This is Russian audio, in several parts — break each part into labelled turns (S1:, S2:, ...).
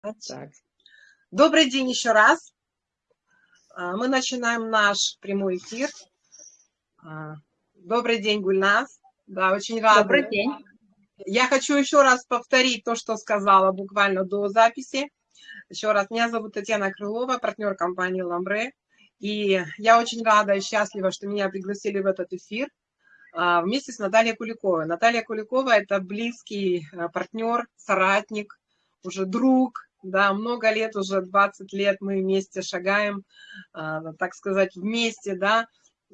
S1: Так. Добрый день еще раз. А, мы начинаем наш прямой эфир. А, добрый день, Гульнас. Да, очень рада.
S2: Добрый день.
S1: Я хочу еще раз повторить то, что сказала буквально до записи. Еще раз, меня зовут Татьяна Крылова, партнер компании «Ламбре». И я очень рада и счастлива, что меня пригласили в этот эфир а, вместе с Натальей Куликовой. Наталья Куликова – это близкий партнер, соратник, уже друг, да, много лет, уже 20 лет мы вместе шагаем, а, так сказать, вместе, да,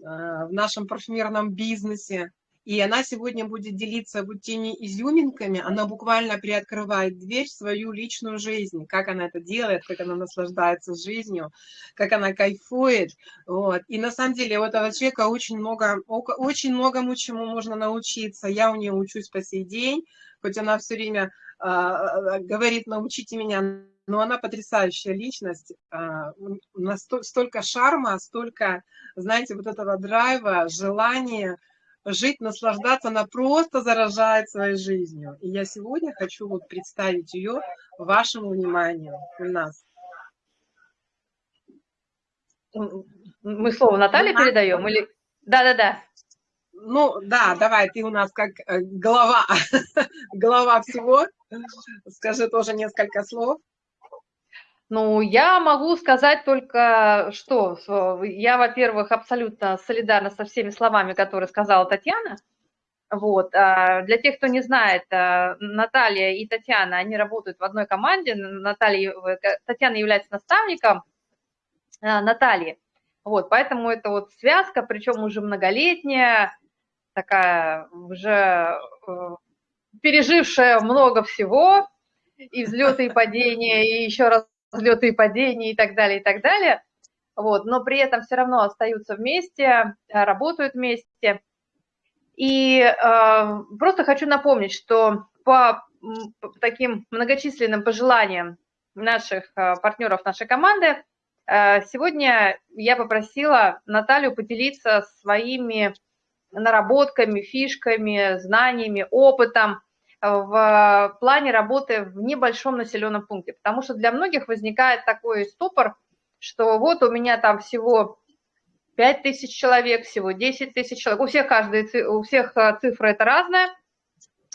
S1: а, в нашем парфюмерном бизнесе. И она сегодня будет делиться вот теми изюминками, она буквально приоткрывает дверь в свою личную жизнь, как она это делает, как она наслаждается жизнью, как она кайфует. Вот. И на самом деле у этого человека очень много, очень многому чему можно научиться. Я у нее учусь по сей день, хоть она все время а, говорит, научите меня, но она потрясающая личность, а, столько шарма, столько, знаете, вот этого драйва, желания жить, наслаждаться, она просто заражает своей жизнью. И я сегодня хочу вот представить ее вашему вниманию у нас.
S2: Мы слово Наталье передаем или... Да-да-да.
S1: Ну, да, давай, ты у нас как э, глава, глава всего. Скажи тоже несколько слов.
S2: Ну, я могу сказать только, что я, во-первых, абсолютно солидарна со всеми словами, которые сказала Татьяна. Вот. А для тех, кто не знает, э, Наталья и Татьяна, они работают в одной команде. Наталья, э, Татьяна является наставником Натальи. Вот, поэтому это вот связка, причем уже многолетняя, такая уже э, пережившая много всего, и взлеты, и падения, и еще раз взлеты и падения, и так далее, и так далее. Вот, но при этом все равно остаются вместе, работают вместе. И э, просто хочу напомнить, что по таким многочисленным пожеланиям наших э, партнеров нашей команды, э, сегодня я попросила Наталью поделиться своими наработками, фишками, знаниями, опытом в плане работы в небольшом населенном пункте. Потому что для многих возникает такой ступор, что вот у меня там всего 5 тысяч человек, всего 10 тысяч человек. У всех, каждый, у всех э, цифра это разная.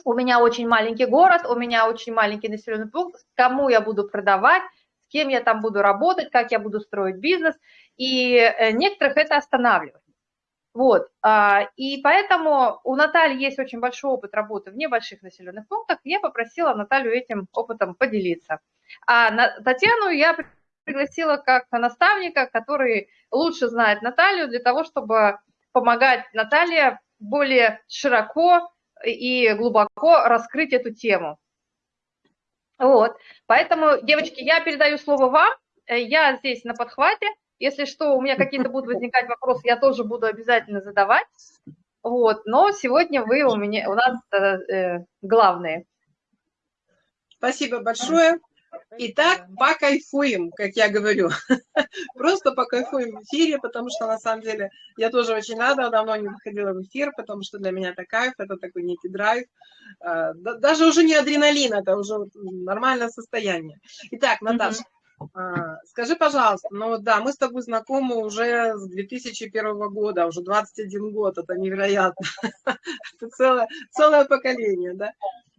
S2: У меня очень маленький город, у меня очень маленький населенный пункт. Кому я буду продавать, с кем я там буду работать, как я буду строить бизнес. И э, некоторых это останавливает. Вот, а, и поэтому у Натальи есть очень большой опыт работы в небольших населенных пунктах, я попросила Наталью этим опытом поделиться. А Татьяну я пригласила как наставника, который лучше знает Наталью для того, чтобы помогать Наталье более широко и глубоко раскрыть эту тему. Вот, поэтому, девочки, я передаю слово вам, я здесь на подхвате, если что, у меня какие-то будут возникать вопросы, я тоже буду обязательно задавать. Вот, но сегодня вы у меня, у нас э, э главные.
S1: Спасибо большое. Итак, покайфуем, как я говорю. Просто покайфуем в эфире, потому что, на самом деле, я тоже очень рада, давно не выходила в эфир, потому что для меня это кайф, это такой некий драйв. А, даже уже не адреналин, это уже нормальное состояние. Итак, Наташа, а, скажи, пожалуйста, ну да, мы с тобой знакомы уже с 2001 года, уже 21 год, это невероятно. Это целое, целое поколение, да?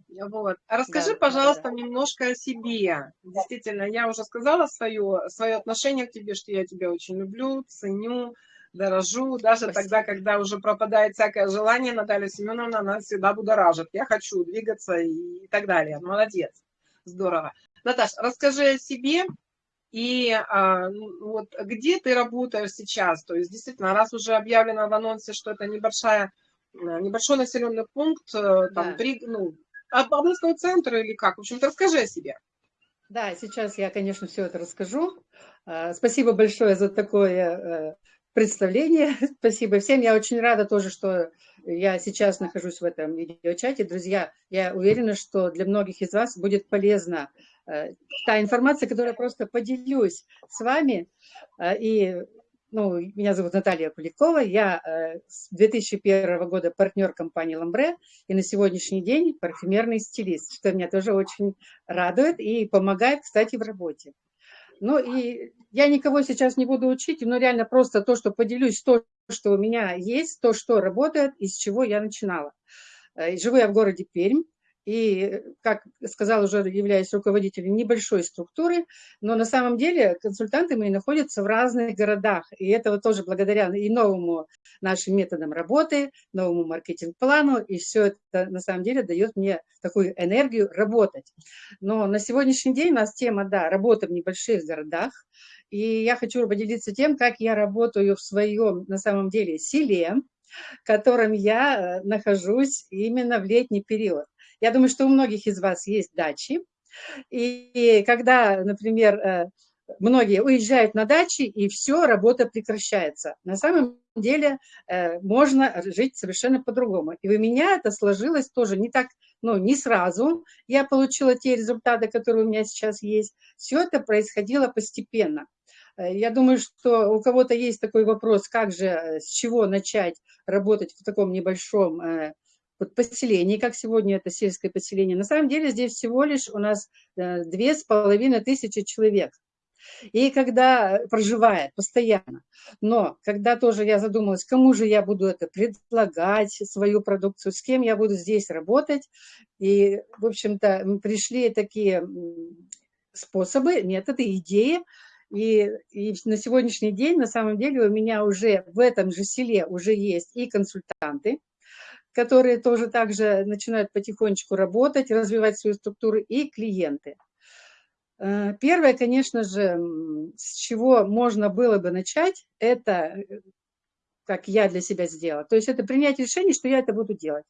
S1: Вот. А расскажи, да, пожалуйста, да. немножко о себе. Действительно, я уже сказала свое, свое отношение к тебе, что я тебя очень люблю, ценю, дорожу. Даже Спасибо. тогда, когда уже пропадает всякое желание, Наталья Семеновна нас всегда будоражит. Я хочу двигаться и, и так далее. Молодец. Здорово. Наташа, расскажи о себе, и а, вот где ты работаешь сейчас? То есть, действительно, раз уже объявлено в анонсе, что это небольшая, э, небольшой населенный пункт, э, там, да. три, ну, областного центра или как? В общем-то, расскажи о себе.
S3: Да, сейчас я, конечно, все это расскажу. А, спасибо большое за такое э, представление. Спасибо всем. Я очень рада тоже, что я сейчас нахожусь в этом видеочате. Друзья, я уверена, что для многих из вас будет полезно Э, та информация, которую я просто поделюсь с вами. Э, и ну, меня зовут Наталья Куликова, я э, с 2001 года партнер компании «Ламбре» и на сегодняшний день парфюмерный стилист, что меня тоже очень радует и помогает, кстати, в работе. Ну и я никого сейчас не буду учить, но реально просто то, что поделюсь, то, что у меня есть, то, что работает, из чего я начинала. Э, живу я в городе Пермь, и, как сказал, уже являюсь руководителем небольшой структуры, но на самом деле консультанты мои находятся в разных городах, и это вот тоже благодаря и новому нашим методам работы, новому маркетинг-плану, и все это на самом деле дает мне такую энергию работать. Но на сегодняшний день у нас тема, да, работа в небольших городах, и я хочу поделиться тем, как я работаю в своем, на самом деле, селе, в котором я э, нахожусь именно в летний период. Я думаю, что у многих из вас есть дачи. И когда, например, э, многие уезжают на дачи, и все, работа прекращается. На самом деле э, можно жить совершенно по-другому. И у меня это сложилось тоже не так, ну, не сразу. Я получила те результаты, которые у меня сейчас есть. Все это происходило постепенно. Э, я думаю, что у кого-то есть такой вопрос, как же, с чего начать работать в таком небольшом вот поселений, как сегодня это сельское поселение. На самом деле здесь всего лишь у нас э, две с половиной тысячи человек. И когда проживает постоянно. Но когда тоже я задумалась, кому же я буду это предлагать, свою продукцию, с кем я буду здесь работать. И, в общем-то, пришли такие способы, методы, идеи. И, и на сегодняшний день, на самом деле, у меня уже в этом же селе уже есть и консультанты, которые тоже также начинают потихонечку работать, развивать свою структуру, и клиенты. Э, первое, конечно же, с чего можно было бы начать, это, э, как я для себя сделала, то есть это принять решение, что я это буду делать.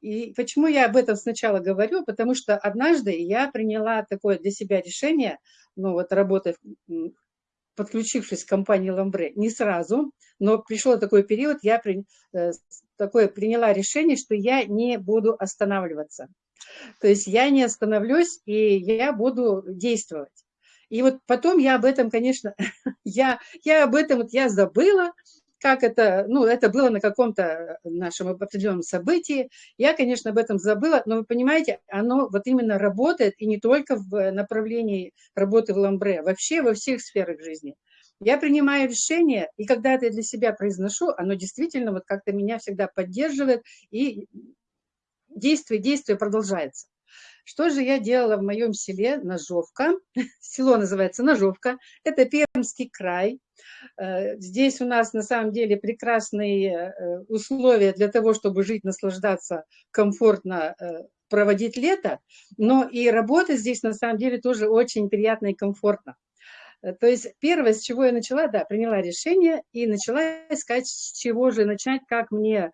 S3: И почему я об этом сначала говорю? Потому что однажды я приняла такое для себя решение, ну вот работая подключившись к компании Ламбре, не сразу, но пришел такой период, я при, э, такое приняла решение, что я не буду останавливаться. То есть я не остановлюсь, и я буду действовать. И вот потом я об этом, конечно, я, я об этом вот я забыла, как это, ну, это было на каком-то нашем определенном событии. Я, конечно, об этом забыла, но вы понимаете, оно вот именно работает, и не только в направлении работы в ламбре, вообще во всех сферах жизни. Я принимаю решение, и когда это для себя произношу, оно действительно вот как-то меня всегда поддерживает, и действие, действие продолжается. Что же я делала в моем селе Ножовка? Село называется Ножовка. Это Пермский край. Э, здесь у нас на самом деле прекрасные э, условия для того, чтобы жить, наслаждаться, комфортно э, проводить лето. Но и работа здесь на самом деле тоже очень приятно и комфортно. То есть первое, с чего я начала, да, приняла решение и начала искать, с чего же начать, как мне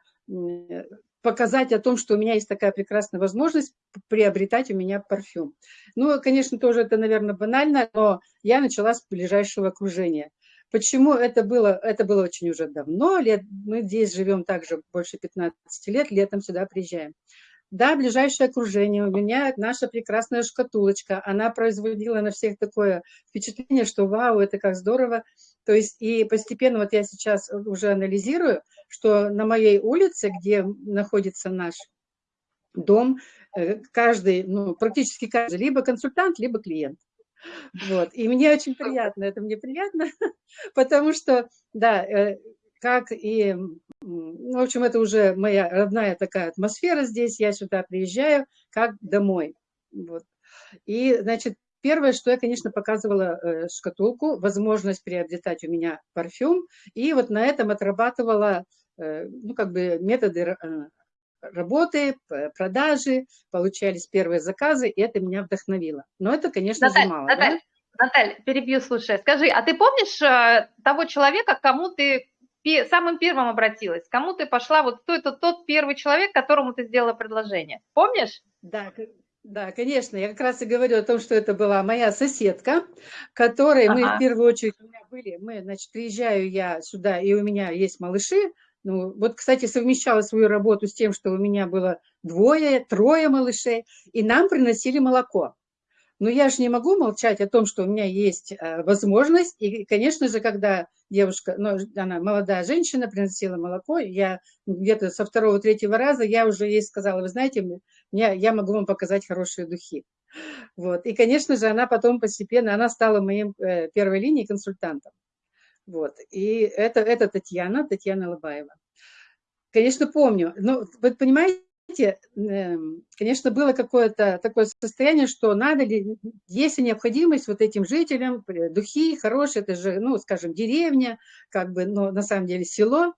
S3: показать о том, что у меня есть такая прекрасная возможность приобретать у меня парфюм. Ну, конечно, тоже это, наверное, банально, но я начала с ближайшего окружения. Почему это было? Это было очень уже давно, лет, мы здесь живем также больше 15 лет, летом сюда приезжаем. Да, ближайшее окружение, у меня наша прекрасная шкатулочка, она производила на всех такое впечатление, что вау, это как здорово. То есть и постепенно, вот я сейчас уже анализирую, что на моей улице, где находится наш дом, э, каждый, ну, практически каждый, либо консультант, либо клиент. Вот. И мне очень приятно, это мне приятно, потому что, да, э, как и, в общем, это уже моя родная такая атмосфера здесь, я сюда приезжаю как домой. Вот. И, значит, первое, что я, конечно, показывала э, шкатулку, возможность приобретать у меня парфюм, и вот на этом отрабатывала, э, ну, как бы методы работы, продажи, получались первые заказы, и это меня вдохновило. Но это, конечно
S2: Наталья,
S3: же, мало.
S2: Наталья, да? Наталья, перебью, слушай, скажи, а ты помнишь э, того человека, кому ты самым первым обратилась? Кому ты пошла? Вот кто это тот первый человек, которому ты сделала предложение? Помнишь?
S3: Да, да, конечно. Я как раз и говорю о том, что это была моя соседка, которой ага. мы в первую очередь у меня были. Мы, значит, приезжаю я сюда, и у меня есть малыши, ну, вот, кстати, совмещала свою работу с тем, что у меня было двое, трое малышей, и нам приносили молоко. Но я же не могу молчать о том, что у меня есть э, возможность. И, конечно же, когда девушка, ну, она молодая женщина, приносила молоко, я где-то со второго, третьего раза, я уже ей сказала, вы знаете, мне, я могу вам показать хорошие духи. Вот. И, конечно же, она потом постепенно, она стала моим э, первой линией консультантом. Вот. И это, это Татьяна, Татьяна Лобаева. Конечно, помню. Но вы понимаете, эм, конечно, было какое-то такое состояние, что надо ли, есть необходимость вот этим жителям, духи хорошие, это же, ну, скажем, деревня, как бы, но на самом деле село.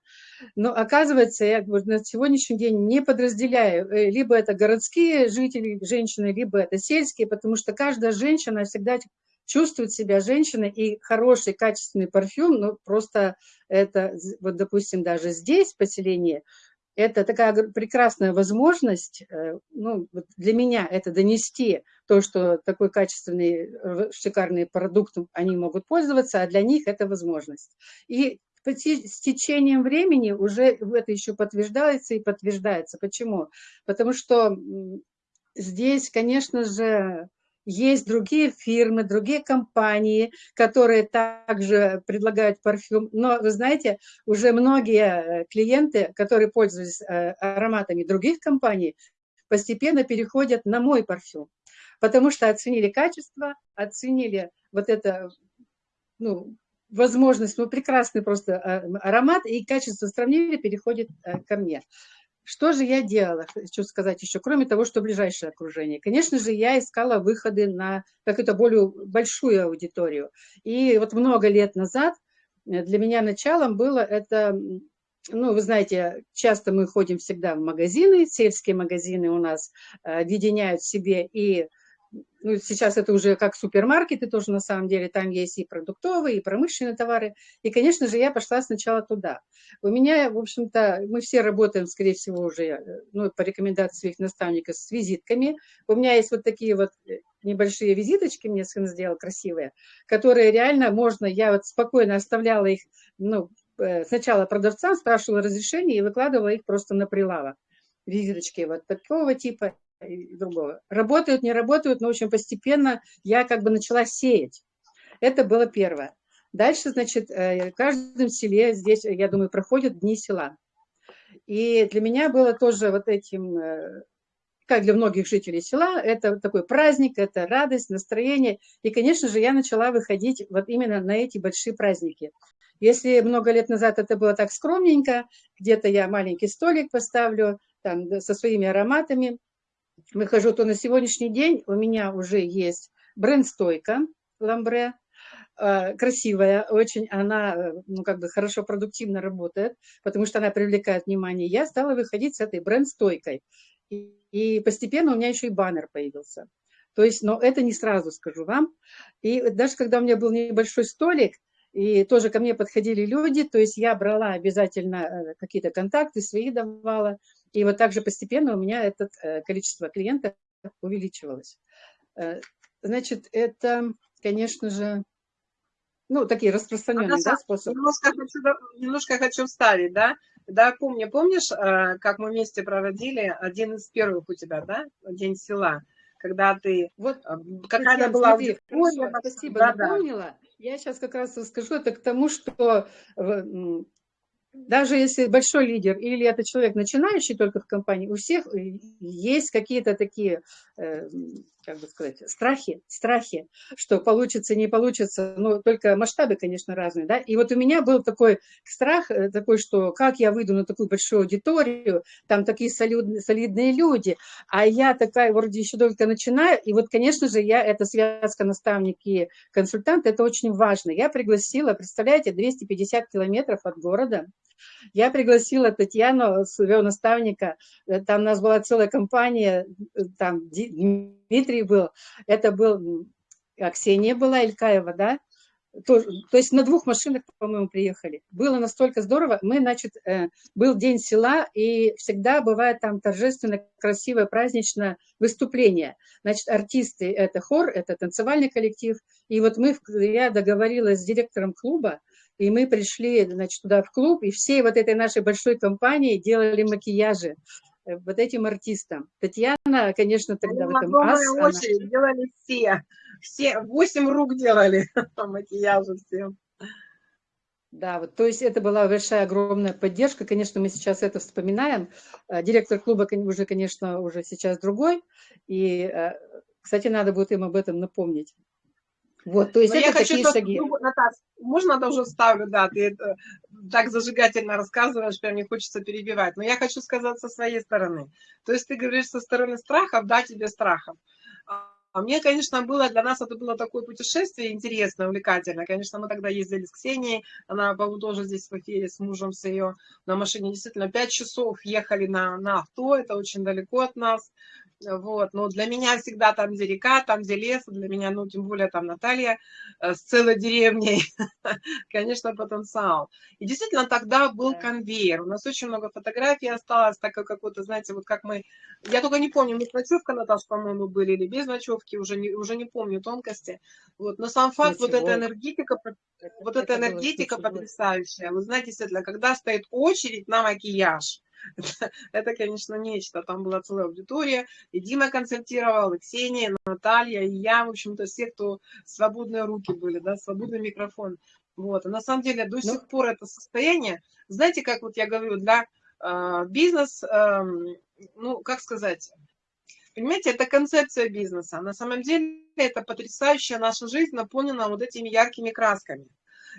S3: Но оказывается, я на сегодняшний день не подразделяю, э, либо это городские жители, женщины, либо это сельские, потому что каждая женщина всегда чувствует себя женщиной, и хороший, качественный парфюм, ну, просто это, вот, допустим, даже здесь, в поселении, это такая прекрасная возможность, э, ну, для меня это донести то, что такой качественный, шикарный продукт они могут пользоваться, а для них это возможность. И с течением времени уже это еще подтверждается и подтверждается. Почему? Потому что здесь, конечно же, есть другие фирмы, другие компании, которые также предлагают парфюм. Но, вы знаете, уже многие э, клиенты, которые пользуются э, ароматами других компаний, постепенно переходят на мой парфюм, потому что оценили качество, оценили вот это, ну, возможность, ну, прекрасный просто э, аромат, и качество сравнили, переходит ко мне. Что же я делала, хочу сказать еще, кроме того, что ближайшее окружение? Конечно же, я искала выходы на какую-то более большую аудиторию. И вот много лет назад э, для меня началом было это, ну, вы знаете, часто мы ходим всегда в магазины, сельские магазины у нас э, объединяют в себе и ну, сейчас это уже как супермаркеты тоже на самом деле, там есть и продуктовые, и промышленные товары. И, конечно же, я пошла сначала туда. У меня, в общем-то, мы все работаем, скорее всего, уже э, ну, по рекомендации своих наставников с визитками. У меня есть вот такие вот э, небольшие визиточки, мне сын сделал красивые, которые реально можно, я вот спокойно оставляла их, ну, э, сначала продавцам, спрашивала разрешение и выкладывала их просто на прилавок. Визиточки вот такого типа и другого. Работают, не работают, но, общем, постепенно я как бы начала сеять. Это было первое. Дальше, значит, э, в каждом селе здесь, я думаю, проходят дни села. И для меня было тоже вот этим, э, как для многих жителей села, это такой праздник, это радость, настроение. И, конечно же, я начала выходить вот именно на эти большие праздники. Если много лет назад это было так скромненько, где-то я маленький столик поставлю там, со своими ароматами – выхожу, то на сегодняшний день у меня уже есть бренд-стойка ламбре, э, красивая очень, она э, ну, как бы хорошо, продуктивно работает, потому что она привлекает внимание. Я стала выходить с этой бренд-стойкой. И, и постепенно у меня еще и баннер появился. То есть, но это не сразу скажу вам. И даже когда у меня был небольшой столик, и тоже ко мне подходили люди, то есть я брала обязательно э, какие-то контакты, свои давала, и вот так же постепенно у меня это э, количество клиентов увеличивалось. Э, значит, это, конечно же, ну, такие распространенные да, способы.
S1: Немножко хочу, немножко хочу вставить, да? Да, помню, помнишь, э, как мы вместе проводили один из первых у тебя, да, День села, когда ты...
S3: Вот какая была аудитория. Спасибо, да, напомнила. Да. Я сейчас как раз расскажу это к тому, что даже если большой лидер или это человек, начинающий только в компании, у всех есть какие-то такие, э, как бы сказать, страхи, страхи, что получится, не получится, но только масштабы, конечно, разные, да, и вот у меня был такой страх, э, такой, что как я выйду на такую большую аудиторию, там такие солидные люди, а я такая вроде еще только начинаю, и вот, конечно же, я, эта связка наставник и консультант, это очень важно, я пригласила, представляете, 250 километров от города, я пригласила Татьяну, своего наставника, э, там у нас была целая компания, э, там Дмитрий был, это был, Ксения была, Илькаева, да, то, то есть на двух машинах, по-моему, приехали. Было настолько здорово. Мы, значит, э, был день села, и всегда бывает там торжественно, красивое, праздничное выступление. Значит, артисты – это хор, это танцевальный коллектив. И вот мы, я договорилась с директором клуба, и мы пришли, значит, туда в клуб, и всей вот этой нашей большой компании делали макияжи. э, вот этим артистам. Татьяна, конечно, тогда в этом ас, она-
S1: очередь, делали все. Все, восемь рук делали макияжа всем.
S3: Да, вот, то есть это была большая, огромная поддержка. Конечно, мы сейчас это вспоминаем. Э, Директор клуба уже, конечно, уже сейчас другой. И, э, кстати, надо будет им об этом напомнить. Вот, то есть
S1: Но
S3: это
S1: я хочу
S3: такие
S1: только
S3: шаги.
S1: другу- Наташ, можно тоже вставлю, да, ты это так зажигательно рассказываешь, прям не хочется перебивать. Но я хочу сказать со своей стороны. То есть ты говоришь со стороны страхов, да, тебе страхов. А а мне, конечно, было, для нас это было такое путешествие интересное, увлекательное. Конечно, мы тогда ездили с Ксенией, она, по-моему, тоже здесь в эфире с мужем, с ее на машине. Действительно, пять часов ехали на, на авто, это очень далеко от нас. Вот, но для меня всегда там, где река, там, где лес, для меня, ну, тем более там Наталья э, с целой деревней, конечно, потенциал. И действительно, тогда был конвейер. У нас очень много фотографий осталось, так как какой-то, знаете, вот как мы... Я только не помню, мы с ночевкой, Наташа, по-моему, были, или без ночевки, уже не, уже не помню тонкости. Вот, но сам факт, вот эта энергетика, вот эта энергетика потрясающая. Вы знаете, действительно, когда стоит очередь на макияж, это, это, конечно, нечто. Там была целая аудитория. И Дима концертировал, и Ксения, и Наталья, и я, в общем-то, все, кто свободные руки были, да, свободный микрофон. Вот. И на самом деле до
S3: Ну-
S1: сих пор это состояние, знаете, как вот я говорю, для э, бизнес, эм, ну, как сказать, Понимаете, это концепция бизнеса. На самом деле это потрясающая наша жизнь, наполнена вот этими яркими красками.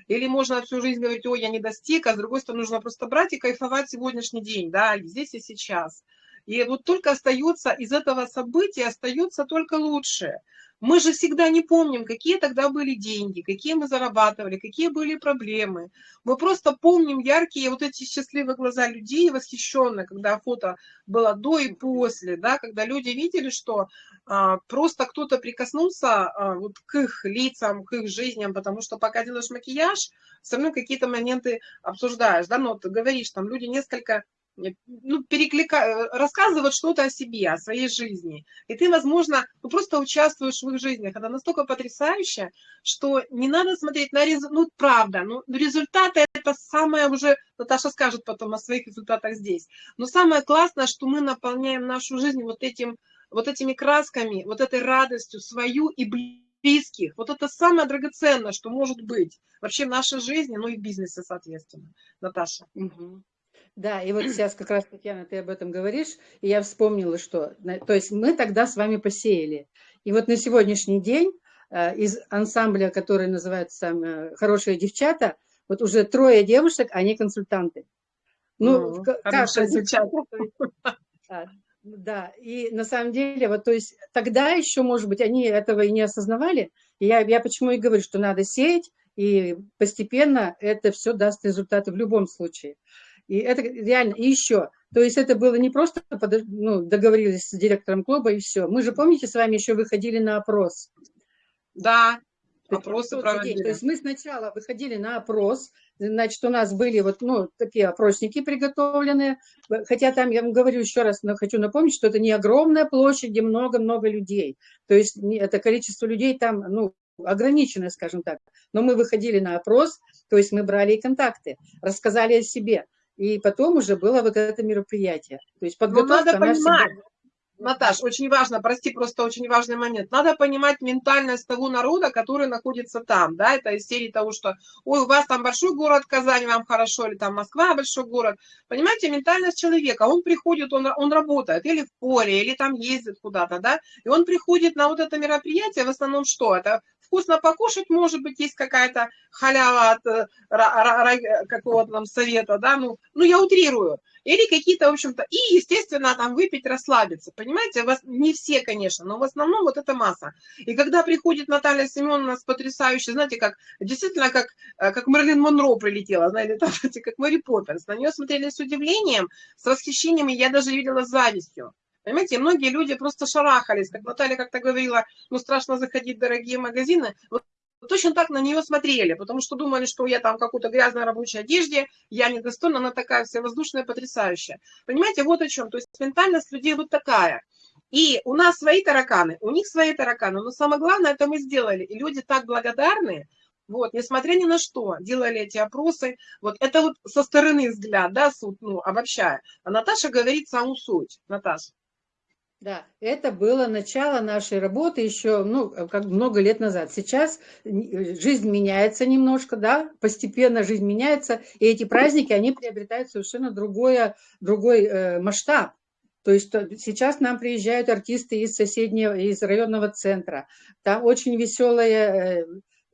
S1: Или можно всю жизнь говорить, ой, я не достиг, а с другой стороны нужно просто брать и кайфовать сегодняшний день, да, здесь и сейчас. И вот только остается из этого события, остается только лучшее. Мы же всегда не помним, какие тогда были деньги, какие мы зарабатывали, какие были проблемы. Мы просто помним яркие вот эти счастливые глаза людей, восхищенные, когда фото было до и после, да, когда люди видели, что а, просто кто-то прикоснулся а, вот к их лицам, к их жизням, потому что пока делаешь макияж, все равно какие-то моменты обсуждаешь, да, но ты говоришь, там люди несколько ну, переклика... рассказывают что-то о себе, о своей жизни. И ты, возможно, ну, просто участвуешь в их жизнях. Это настолько потрясающе, что не надо смотреть на результат. Ну, правда, ну, результаты это самое уже, Наташа скажет потом о своих результатах здесь. Но самое классное, что мы наполняем нашу жизнь вот, этим, вот этими красками, вот этой радостью свою и близких. Вот это самое драгоценное, что может быть вообще в нашей жизни, ну и в бизнесе, соответственно. Наташа.
S3: Мгм. Да, и вот сейчас как раз, Татьяна, ты об этом говоришь, и я вспомнила, что, то есть мы тогда с вами посеяли. И вот на сегодняшний день э, из ансамбля, который называется э, «Хорошие девчата», вот уже трое девушек, они консультанты. Ну,
S1: Мгм.
S3: в ка- как
S1: Хорошая
S3: консультанты? А, Да, и на самом деле, вот, то есть тогда еще, может быть, они этого и не осознавали. И я, я почему и говорю, что надо сеять, и постепенно это все даст результаты в любом случае. И это реально, и еще, то есть это было не просто подо- ну, договорились с директором клуба и все. Мы же, помните, с вами еще выходили на опрос.
S1: Да, опросы проводили.
S3: То есть мы сначала выходили на опрос, значит, у нас были вот, ну, такие опросники приготовленные, хотя там, я вам говорю еще раз, но хочу напомнить, что это не огромная площадь, где много-много людей, то есть это количество людей там, ну, ограниченное, скажем так, но мы выходили на опрос, то есть мы брали и контакты, рассказали о себе, и потом уже было вот это мероприятие. То есть
S1: Но
S3: подготовка,
S1: надо
S3: она всегда-
S1: понимать, Наташ, очень важно, прости, просто очень важный момент. Надо понимать ментальность того народа, который находится там, да, это из серии того, что, ой, у вас там большой город Казань, вам хорошо, или там Москва большой город. Понимаете, ментальность человека, он приходит, он, он работает или в поле, или там ездит куда-то, да, и он приходит на вот это мероприятие, в основном что? Это вкусно покушать, может быть, есть какая-то халява от э, какого-то там совета, да, ну, ну я утрирую. Или какие-то, в общем-то, и, естественно, там выпить, расслабиться. Понимаете, вас, не все, конечно, но в основном вот эта масса. И когда приходит Наталья Семеновна с потрясающей, знаете, как, действительно, как, э, как Мерлин Монро прилетела, знаете, там, знаете, как Мэри Поппинс. На нее смотрели с удивлением, с восхищением, и я даже видела с завистью. Понимаете, многие люди просто шарахались, как Наталья как-то говорила, ну, страшно заходить в дорогие магазины. Вот точно так на нее смотрели, потому что думали, что я там в какой-то грязной рабочей одежде, я недостойна, она такая вся воздушная, потрясающая. Понимаете, вот о чем. То есть ментальность людей вот такая. И у нас свои тараканы, у них свои тараканы, но самое главное, это мы сделали. И люди так благодарны, Вот, несмотря ни на что, делали эти опросы. Вот это вот со стороны взгляд, да, суд, ну, обобщая. А Наташа говорит саму суть. Наташа.
S3: Да, это было начало нашей работы еще, ну, как много лет назад. Сейчас жизнь меняется немножко, да, постепенно жизнь меняется, и эти праздники, они приобретают совершенно другое, другой э, масштаб. То есть сейчас нам приезжают артисты из соседнего, из районного центра. Там очень веселая э,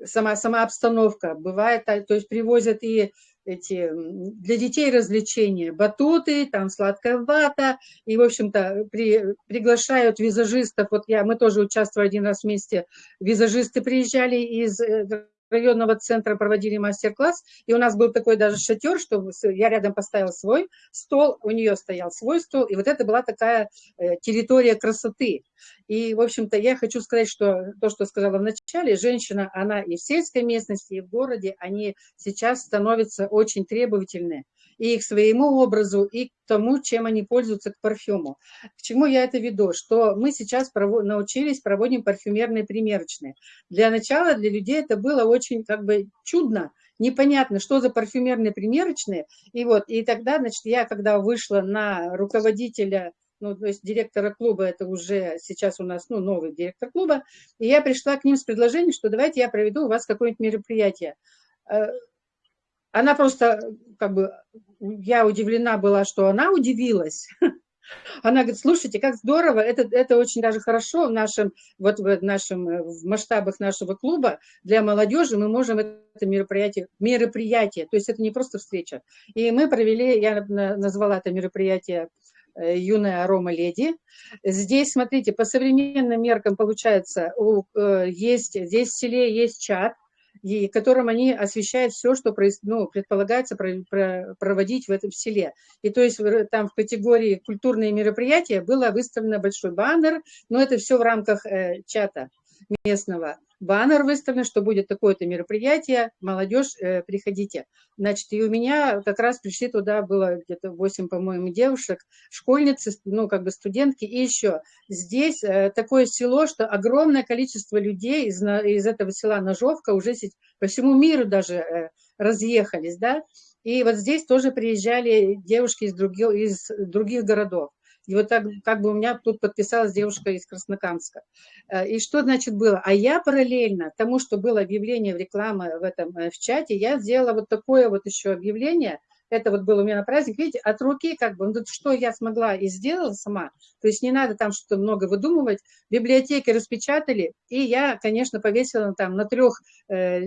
S3: сама, сама обстановка. Бывает, то есть привозят и эти для детей развлечения, батуты, там сладкая вата, и, в общем-то, при, приглашают визажистов, вот я, мы тоже участвовали один раз вместе, визажисты приезжали из э, районного центра проводили мастер-класс, и у нас был такой даже шатер, что я рядом поставил свой стол, у нее стоял свой стол, и вот это была такая э, территория красоты. И, в общем-то, я хочу сказать, что то, что сказала в начале, женщина, она и в сельской местности, и в городе, они сейчас становятся очень требовательны и к своему образу, и к тому, чем они пользуются к парфюму. К чему я это веду? Что мы сейчас провод... научились, проводим парфюмерные примерочные. Для начала для людей это было очень как бы чудно, непонятно, что за парфюмерные примерочные. И вот, и тогда, значит, я когда вышла на руководителя ну, то есть директора клуба, это уже сейчас у нас, ну, новый директор клуба, и я пришла к ним с предложением, что давайте я проведу у вас какое-нибудь мероприятие. Э, она просто, как бы, я удивлена была, что она удивилась. Она говорит, слушайте, как здорово, это, это очень даже хорошо в нашем, вот в нашем, в масштабах нашего клуба для молодежи мы можем это мероприятие, мероприятие, то есть это не просто встреча. И мы провели, я назвала это мероприятие э, юная арома леди. Здесь, смотрите, по современным меркам получается, э, есть, здесь в селе есть чат, и которым они освещают все, что ну, предполагается проводить в этом селе. И то есть там в категории культурные мероприятия было выставлено большой баннер, но это все в рамках э, чата местного баннер выставлен, что будет такое-то мероприятие, молодежь, э, приходите. Значит, и у меня как раз пришли туда, было где-то 8, по-моему, девушек, школьницы, ну, как бы студентки, и еще здесь э, такое село, что огромное количество людей из, из этого села Ножовка уже по всему миру даже э, разъехались, да, и вот здесь тоже приезжали девушки из других, из других городов. И вот так, как бы у меня тут подписалась девушка из Краснокамска. Э, и что значит было? А я параллельно тому, что было объявление в рекламе в этом э, в чате, я сделала вот такое вот еще объявление, это вот было у меня на праздник, видите, от руки как бы, ну, что я смогла и сделала сама, то есть не надо там что-то много выдумывать, библиотеки распечатали, и я, конечно, повесила там на трех э,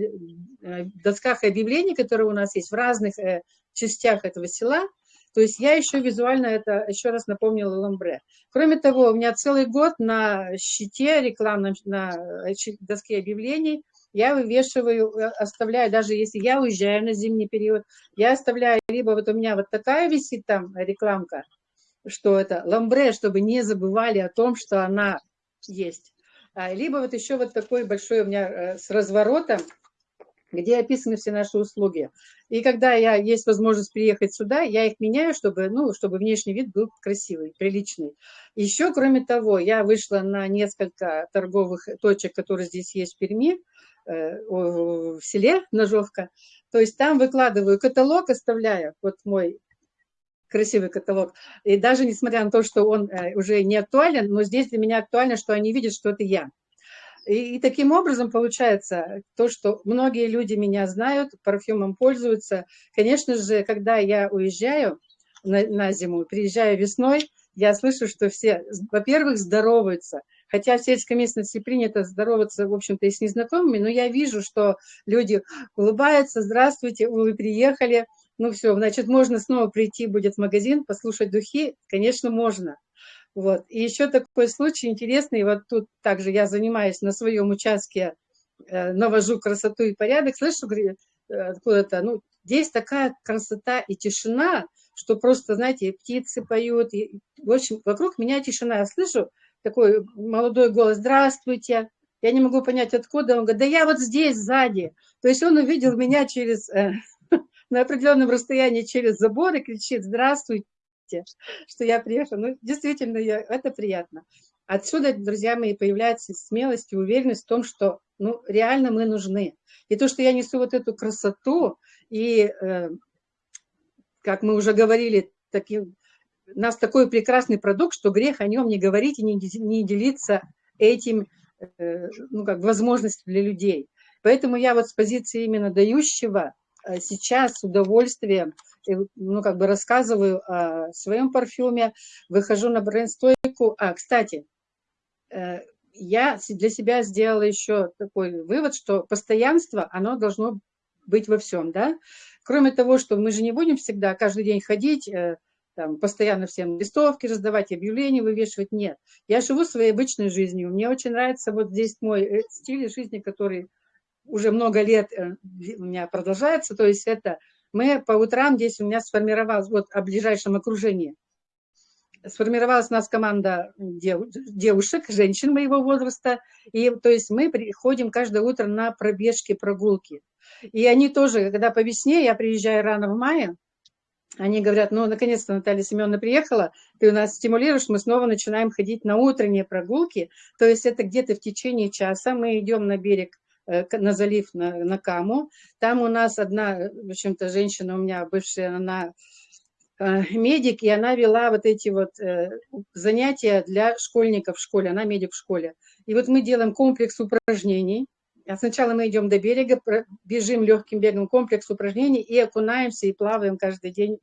S3: э, досках объявлений, которые у нас есть в разных э, частях этого села, то есть я еще визуально это еще раз напомнила ламбре. Кроме того, у меня целый год на щите рекламном, на доске объявлений я вывешиваю, э, оставляю, даже если я уезжаю на зимний период, я оставляю, либо вот у меня вот такая висит там рекламка, что это ламбре, чтобы не забывали о том, что она есть. А, либо вот еще вот такой большой у меня э, с разворотом, где описаны все наши услуги. И когда я есть возможность приехать сюда, я их меняю, чтобы, ну, чтобы внешний вид был красивый, приличный. Еще, кроме того, я вышла на несколько торговых точек, которые здесь есть в Перми, э, в селе Ножовка. То есть там выкладываю каталог, оставляю, вот мой красивый каталог. И даже несмотря на то, что он э, уже не актуален, но здесь для меня актуально, что они видят, что это я. И, и таким образом получается то, что многие люди меня знают, парфюмом пользуются. Конечно же, когда я уезжаю на, на зиму, приезжаю весной, я слышу, что все, во-первых, здороваются. Хотя в сельской местности принято здороваться, в общем-то, и с незнакомыми, но я вижу, что люди улыбаются, здравствуйте, вы приехали, ну все, значит, можно снова прийти будет в магазин, послушать духи, конечно, можно. Вот. И еще такой случай интересный, вот тут также я занимаюсь на своем участке, э, навожу красоту и порядок, слышу э, откуда-то, ну, здесь такая красота и тишина, что просто, знаете, птицы поют, и, в общем, вокруг меня тишина, я слышу такой молодой голос, здравствуйте, я не могу понять, откуда, он говорит, да я вот здесь, сзади, то есть он увидел меня через, э, на определенном расстоянии через забор и кричит, здравствуйте, что я приехала. Ну, действительно, я, это приятно. Отсюда, друзья мои, появляется смелость и уверенность в том, что ну, реально мы нужны. И то, что я несу вот эту красоту, и, э, как мы уже говорили, таким, у нас такой прекрасный продукт, что грех о нем не говорить и не, не делиться этим, э, ну, как возможностью для людей. Поэтому я вот с позиции именно дающего э, сейчас с удовольствием, ну, как бы рассказываю о своем парфюме, выхожу на бренд-стойку. А, кстати, э, я для себя сделала еще такой вывод, что постоянство, оно должно быть во всем, да. Кроме того, что мы же не будем всегда каждый день ходить, там, постоянно всем листовки раздавать, объявления вывешивать, нет. Я живу своей обычной жизнью, мне очень нравится вот здесь мой стиль жизни, который уже много лет э, у меня продолжается, то есть это мы по утрам здесь у меня сформировалось, вот о ближайшем окружении, сформировалась у нас команда дев, девушек, женщин моего возраста, и то есть мы приходим каждое утро на пробежки, прогулки. И они тоже, когда по весне, я приезжаю рано в мае, они говорят, ну, наконец-то Наталья Семеновна приехала, ты у нас стимулируешь, мы снова начинаем ходить на утренние прогулки, то есть это где-то в течение часа мы идем на берег на залив, на, на Каму. Там у нас одна, в общем-то, женщина у меня бывшая, она э, медик, и она вела вот эти вот э, занятия для школьников в школе, она медик в школе. И вот мы делаем комплекс упражнений. А сначала мы идем до берега, бежим легким бегом комплекс упражнений и окунаемся и плаваем каждый день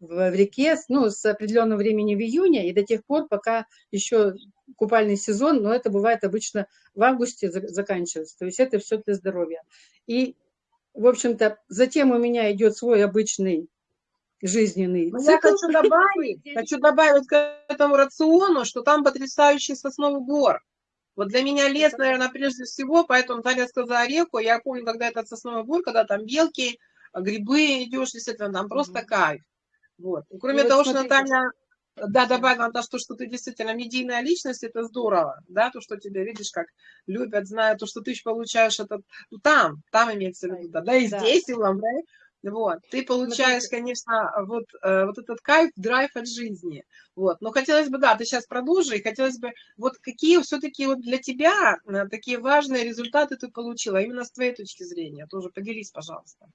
S3: в реке ну, с определенного времени в июне и до тех пор, пока еще купальный сезон, но это бывает обычно в августе заканчивается. То есть это все для здоровья. И, в общем-то, затем у меня идет свой обычный жизненный
S1: цикл. Я хочу добавить, хочу добавить к этому рациону, что там потрясающий сосновый бор. Вот для меня лес, наверное, прежде всего, поэтому Таня сказала реку. Я помню, когда этот сосновый бор, когда там белки, грибы идешь, действительно, там просто кайф. Вот. И кроме и того, вот что Наталья да, добавила то, что, ты действительно медийная личность, это здорово, да, то, что тебя видишь, как любят, знают, то, что ты получаешь это ну, там, там имеется в виду, да, да и да. здесь, и в Ламбре, вот, ты получаешь, конечно, вот, э, вот этот кайф, драйв от жизни, вот, но хотелось бы, да, ты сейчас продолжи, и хотелось бы, вот какие все-таки вот для тебя э, такие важные результаты ты получила, именно с твоей точки зрения, тоже поделись, пожалуйста.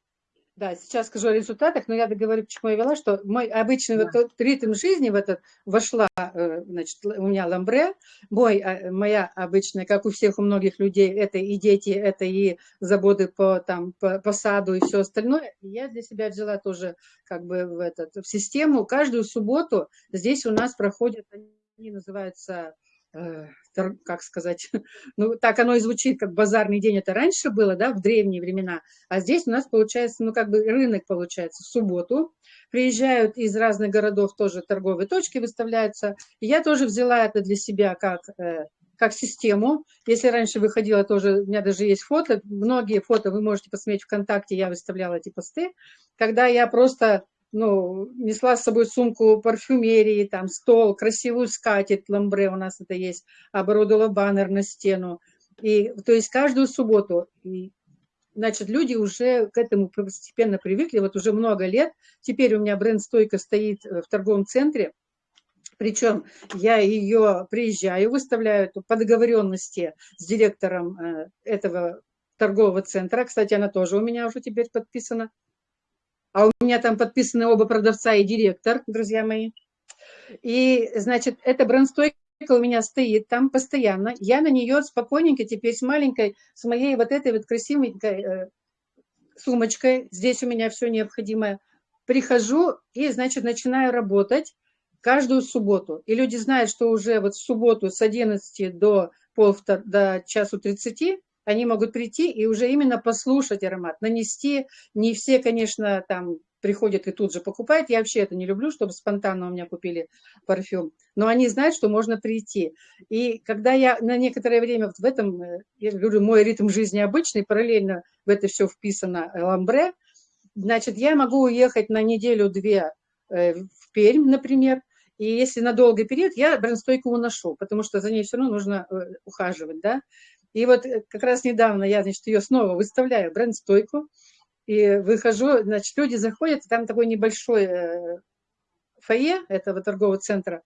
S3: Да, сейчас скажу о результатах, но я договорю, почему я вела, что мой обычный да. вот ритм жизни в этот вошла, э, значит, у меня ламбре, мой, а, моя обычная, как у всех, у многих людей, это и дети, это и заботы по, там, по, по саду и все остальное. Я для себя взяла тоже как бы в, этот, в систему. Каждую субботу здесь у нас проходят, они называются Э, как сказать, ну, так оно и звучит, как базарный день, это раньше было, да, в древние времена, а здесь у нас получается, ну, как бы рынок получается в субботу, приезжают из разных городов тоже торговые точки выставляются, и я тоже взяла это для себя как, э, как систему, если раньше выходила тоже, у меня даже есть фото, многие фото вы можете посмотреть ВКонтакте, я выставляла эти посты, когда я просто ну, несла с собой сумку парфюмерии, там, стол, красивую скатерть, ламбре у нас это есть, оборудовала баннер на стену. И, то есть каждую субботу, и, значит, люди уже к этому постепенно привыкли, вот уже много лет. Теперь у меня бренд-стойка стоит в торговом центре, причем я ее приезжаю, выставляю по договоренности с директором э, этого торгового центра. Кстати, она тоже у меня уже теперь подписана а у меня там подписаны оба продавца и директор, друзья мои. И, значит, эта брендстойка у меня стоит там постоянно. Я на нее спокойненько теперь с маленькой, с моей вот этой вот красивенькой э, сумочкой, здесь у меня все необходимое, прихожу и, значит, начинаю работать каждую субботу. И люди знают, что уже вот в субботу с 11 до, пол, до часу 30 они могут прийти и уже именно послушать аромат, нанести. Не все, конечно, там приходят и тут же покупают. Я вообще это не люблю, чтобы спонтанно у меня купили парфюм. Но они знают, что можно прийти. И когда я на некоторое время вот в этом, э, я говорю, мой ритм жизни обычный, параллельно в это все вписано ламбре, значит, я могу уехать на неделю-две э, в Пермь, например, и если на долгий период, я брендстойку уношу, потому что за ней все равно нужно э, ухаживать, да. И вот э, как раз недавно я, значит, ее снова выставляю, бренд-стойку, и выхожу, значит, люди заходят, там такой небольшой э, фойе этого торгового центра,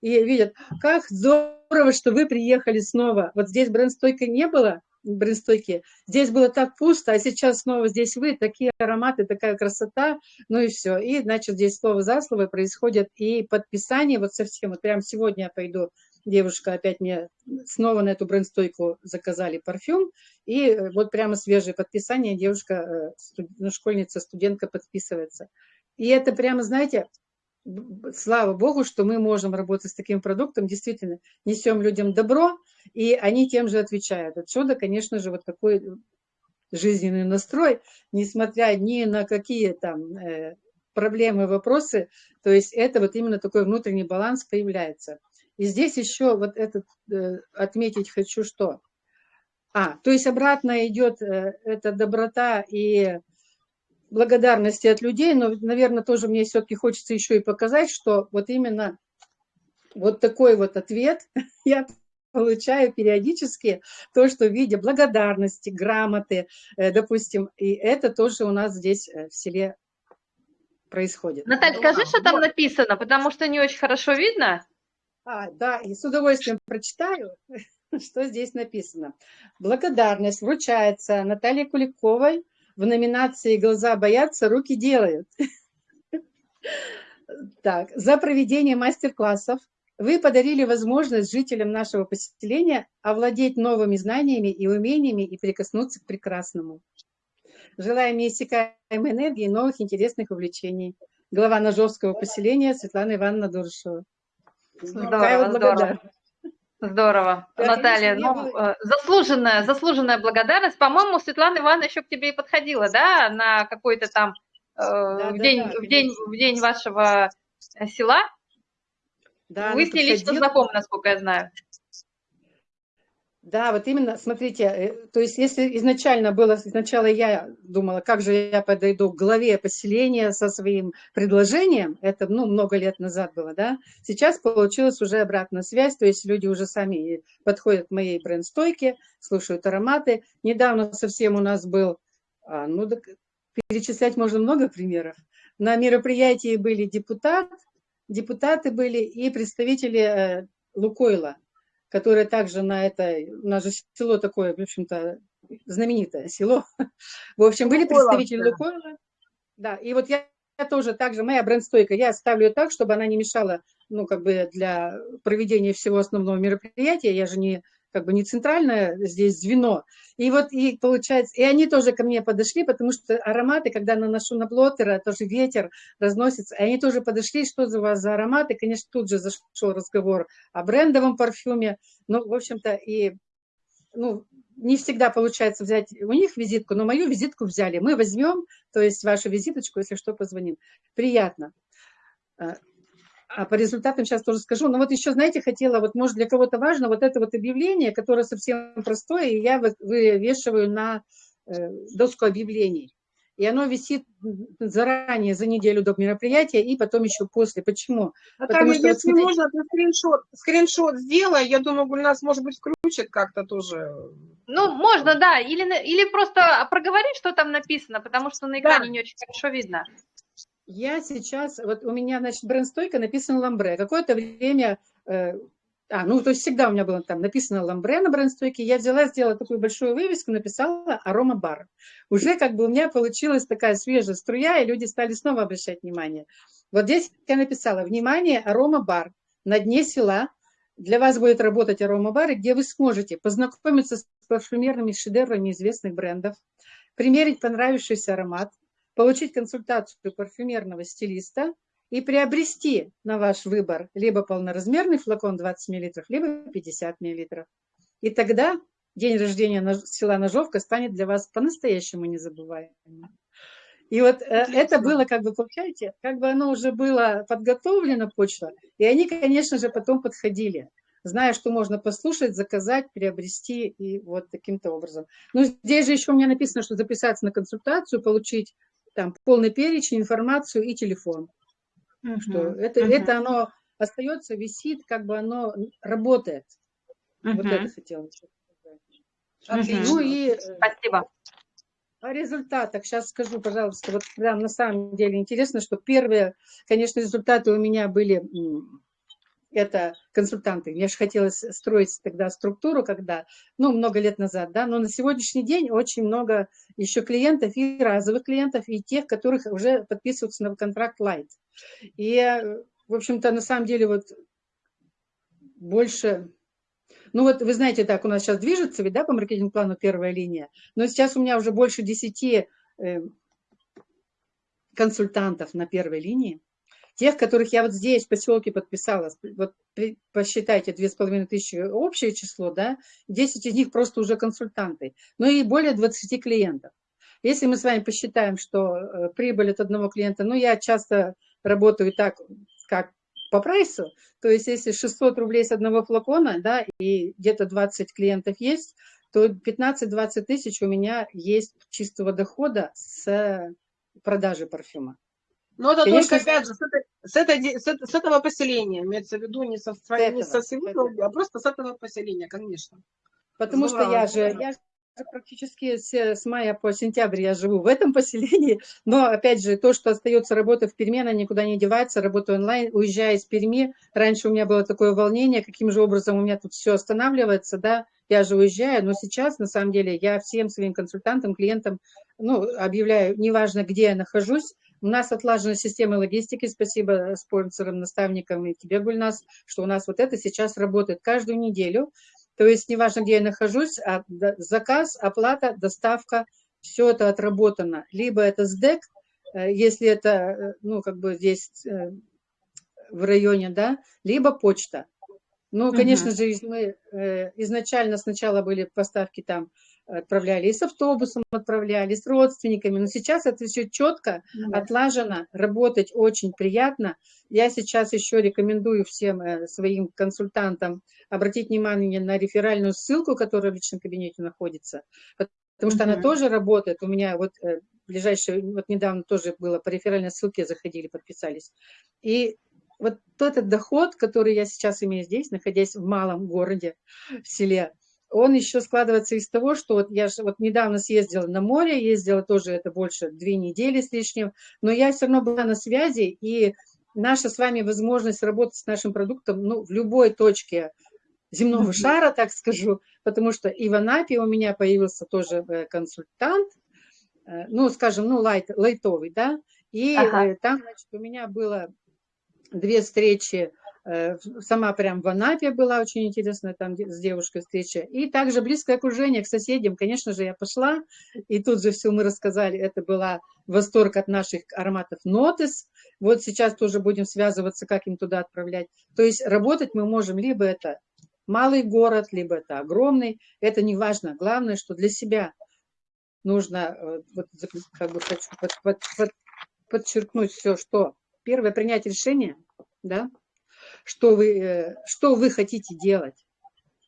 S3: и видят, как здорово, что вы приехали снова. Вот здесь бренд-стойка не было, брендстойки. Здесь было так пусто, а сейчас снова здесь вы, такие ароматы, такая красота, ну и все. И, значит, здесь слово за слово происходит и подписание, вот совсем, вот прямо сегодня я пойду, девушка опять мне снова на эту брендстойку заказали парфюм, и э, вот прямо свежее подписание, девушка, э, ну, школьница, студентка подписывается. И это прямо, знаете, слава богу, что мы можем работать с таким продуктом, действительно, несем людям добро, и они тем же отвечают. Отсюда, конечно же, вот такой жизненный настрой, несмотря ни на какие там э, проблемы, вопросы, то есть это вот именно такой внутренний баланс появляется. И здесь еще вот этот э, отметить хочу, что... А, то есть обратно идет э, эта доброта и благодарности от людей, но, наверное, тоже мне все-таки хочется еще и показать, что вот именно вот такой вот ответ я получаю периодически, то, что в виде благодарности, грамоты, э, допустим, и это тоже у нас здесь в селе происходит.
S2: Наталья, скажи, что там написано, потому что не очень хорошо видно.
S3: А, да, и с удовольствием прочитаю, что здесь написано. Благодарность вручается Наталье Куликовой, в номинации «Глаза боятся, руки делают». Так, за проведение мастер-классов вы подарили возможность жителям нашего поселения овладеть новыми знаниями и умениями и прикоснуться к прекрасному. Желаем неиссякаемой энергии и новых интересных увлечений. Глава Ножовского поселения Светлана Ивановна Дуршева.
S2: Здорово, здорово. Здорово. Да, Наталья, ну, было... Э, заслуженная, заслуженная благодарность. По-моему, Светлана Ивановна еще к тебе и подходила, да, на какой-то там э, да, в, да, день, да, в, день, в день вашего села? Да, Вы с ней лично знакомы, насколько я знаю.
S3: Да, вот именно, смотрите, э, то есть если изначально было, сначала я думала, как же я подойду к главе поселения со своим предложением, это, ну, много лет назад было, да, сейчас получилась уже обратная связь, то есть люди уже сами подходят к моей бренд-стойке, слушают ароматы. Недавно совсем у нас был, а, ну, перечислять можно много примеров. На мероприятии были депутат, депутаты были и представители э, Лукойла, которое также на это, у нас же село такое, в общем-то, знаменитое село. В общем, были представители Лукойла. Да, и вот я тоже также, моя бренд-стойка, я ставлю ее так, чтобы она не мешала, ну, как бы для проведения всего основного мероприятия. Я же не как бы не центральное здесь звено. И вот, и получается, и они тоже ко мне подошли, потому что ароматы, когда наношу на блотера, тоже ветер разносится, и они тоже подошли, что за вас за ароматы, конечно, тут же зашел разговор о брендовом парфюме, ну, в общем-то, и, ну, не всегда получается взять у них визитку, но мою визитку взяли. Мы возьмем, то есть вашу визиточку, если что, позвоним. Приятно. А по результатам сейчас тоже скажу. Но вот еще, знаете, хотела, вот может для кого-то важно, вот это вот объявление, которое совсем простое, и я вывешиваю на э, доску объявлений. И оно висит заранее, за неделю до мероприятия, и потом еще после. Почему?
S1: Наталья, Потому что, если вот, смотрите... можно, ты скриншот, скриншот сделай, я думаю, у нас, может быть, включит как-то тоже.
S2: Ну, можно, да, или, или просто проговорить, что там написано, потому что на экране да. не очень хорошо видно.
S3: Я сейчас, вот у меня, значит, бренд-стойка написана ламбре. Какое-то время, э, а, ну, то есть всегда у меня было там написано ламбре на бренд-стойке. Я взяла, сделала такую большую вывеску, написала арома-бар. Уже как бы у меня получилась такая свежая струя, и люди стали снова обращать внимание. Вот здесь я написала, внимание, арома-бар на дне села. Для вас будет работать арома-бар, где вы сможете познакомиться с парфюмерными шедеврами известных брендов, примерить понравившийся аромат, получить консультацию парфюмерного стилиста и приобрести на ваш выбор либо полноразмерный флакон 20 мл, либо 50 мл. И тогда день рождения села Ножовка станет для вас по-настоящему незабываемым. И вот э, это было, как бы, получаете, как бы оно уже было подготовлено, почта, и они, конечно же, потом подходили, зная, что можно послушать, заказать, приобрести, и вот таким-то образом. Ну, здесь же еще у меня написано, что записаться на консультацию, получить там полный перечень, информацию и телефон. Uh -huh. Что это, uh -huh. это оно остается, висит, как бы оно работает. Uh -huh. Вот это хотела сказать.
S2: Отлично. Ну и, э, Спасибо.
S3: О результатах сейчас скажу, пожалуйста. Вот прям на самом деле интересно, что первые, конечно, результаты у меня были это консультанты. Мне же хотелось строить тогда структуру, когда, ну, много лет назад, да, но на сегодняшний день очень много еще клиентов, и разовых клиентов, и тех, которых уже подписываются на контракт Light. И, в общем-то, на самом деле, вот больше... Ну вот вы знаете, так у нас сейчас движется, ведь, да, по маркетинг-плану первая линия, но сейчас у меня уже больше 10 э, консультантов на первой линии, Тех, которых я вот здесь, в поселке подписала, вот посчитайте, с половиной тысячи общее число, да, 10 из них просто уже консультанты, ну и более 20 клиентов. Если мы с вами посчитаем, что э, прибыль от одного клиента, ну, я часто работаю так, как по прайсу, то есть если 600 рублей с одного флакона, да, и где-то 20 клиентов есть, то 15-20 тысяч у меня есть чистого дохода с продажи парфюма.
S1: Но это Конечно, только, опять же, с, этой, с, этой, с, с этого поселения, имеется в виду не со, этого, не со всего, этого. а просто с этого поселения, конечно.
S3: Потому Здорово. что я же, я же практически с, с мая по сентябрь я живу в этом поселении, но, опять же, то, что остается работа в Перми, она никуда не девается, работаю онлайн, уезжая из Перми, раньше у меня было такое волнение, каким же образом у меня тут все останавливается, да, я же уезжаю, но сейчас, на самом деле, я всем своим консультантам, клиентам, ну, объявляю, неважно, где я нахожусь, у нас отлажена система логистики, спасибо спонсорам, наставникам и тебе, Гульнас, что у нас вот это сейчас работает каждую неделю. То есть неважно, где я нахожусь, а заказ, оплата, доставка, все это отработано. Либо это СДЭК, э, если это, э, ну, как бы здесь э, в районе, да, либо почта. Ну, конечно угу. же, мы изначально сначала были поставки там отправляли, и с автобусом отправляли, с родственниками. Но сейчас это все четко, да. отлажено, работать очень приятно. Я сейчас еще рекомендую всем э, своим консультантам обратить внимание на реферальную ссылку, которая в личном кабинете находится, потому что она тоже работает. У меня вот э, ближайшее, вот недавно тоже было, по реферальной ссылке заходили, подписались. И вот этот доход, который я сейчас имею здесь, находясь в малом городе, в селе, он еще складывается из того, что вот я же вот недавно съездила на море, ездила тоже это больше две недели с лишним, но я все равно была на связи, и наша с вами возможность работать с нашим продуктом ну, в любой точке земного шара, так скажу, потому что и в Анапе у меня появился тоже э, консультант, э, ну, скажем, ну, лайт, лайтовый, да, и ага. Э, там, значит, у меня было две встречи сама прям в Анапе была очень интересная там с девушкой встреча. И также близкое окружение к соседям. Конечно же, я пошла, и тут же все мы рассказали. Это была восторг от наших ароматов Нотес. Вот сейчас тоже будем связываться, как им туда отправлять. То есть работать мы можем либо это малый город, либо это огромный. Это не важно. Главное, что для себя нужно, э, вот, как бы хочу под, под, под, подчеркнуть все, что первое, принять решение, да, что вы, э, что вы хотите делать.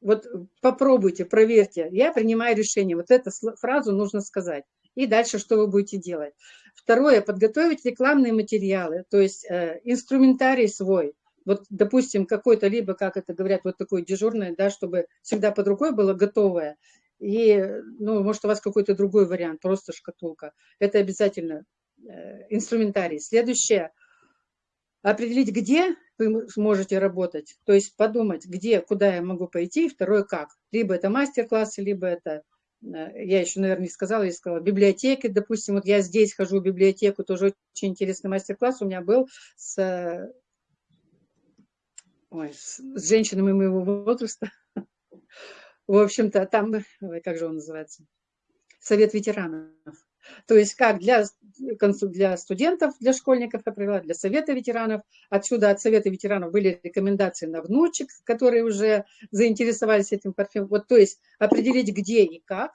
S3: Вот попробуйте, проверьте. Я принимаю решение. Вот эту фразу нужно сказать. И дальше что вы будете делать. Второе, подготовить рекламные материалы, то есть э, инструментарий свой. Вот, допустим, какой-то, либо, как это говорят, вот такой дежурный, да, чтобы всегда под рукой было готовое. И, ну, может, у вас какой-то другой вариант, просто шкатулка. Это обязательно э, инструментарий. Следующее, определить, где вы сможете работать, то есть подумать, где, куда я могу пойти, и второе, как. Либо это мастер-классы, либо это, э, я еще, наверное, не сказала, я сказала, библиотеки, допустим, вот я здесь хожу в библиотеку, тоже очень интересный мастер-класс у меня был с, ой, с, с женщинами моего возраста. В общем-то, там, как же он называется, совет ветеранов. То есть как для, для студентов, для школьников, я провела, для Совета ветеранов. Отсюда от Совета ветеранов были рекомендации на внучек, которые уже заинтересовались этим парфюмом. Вот, то есть определить, где и как.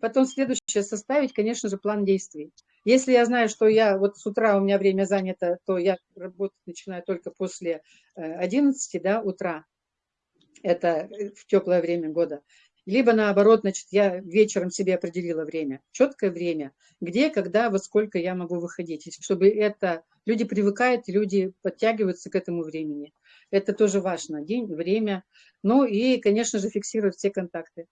S3: Потом следующее составить, конечно же, план действий. Если я знаю, что я вот с утра у меня время занято, то я работать начинаю только после 11 да, утра. Это в теплое время года. Либо наоборот, значит, я вечером себе определила время, четкое время, где, когда, во сколько я могу выходить, чтобы это, люди привыкают, люди подтягиваются к этому времени. Это тоже важно, день, время, ну и, конечно же, фиксировать все контакты.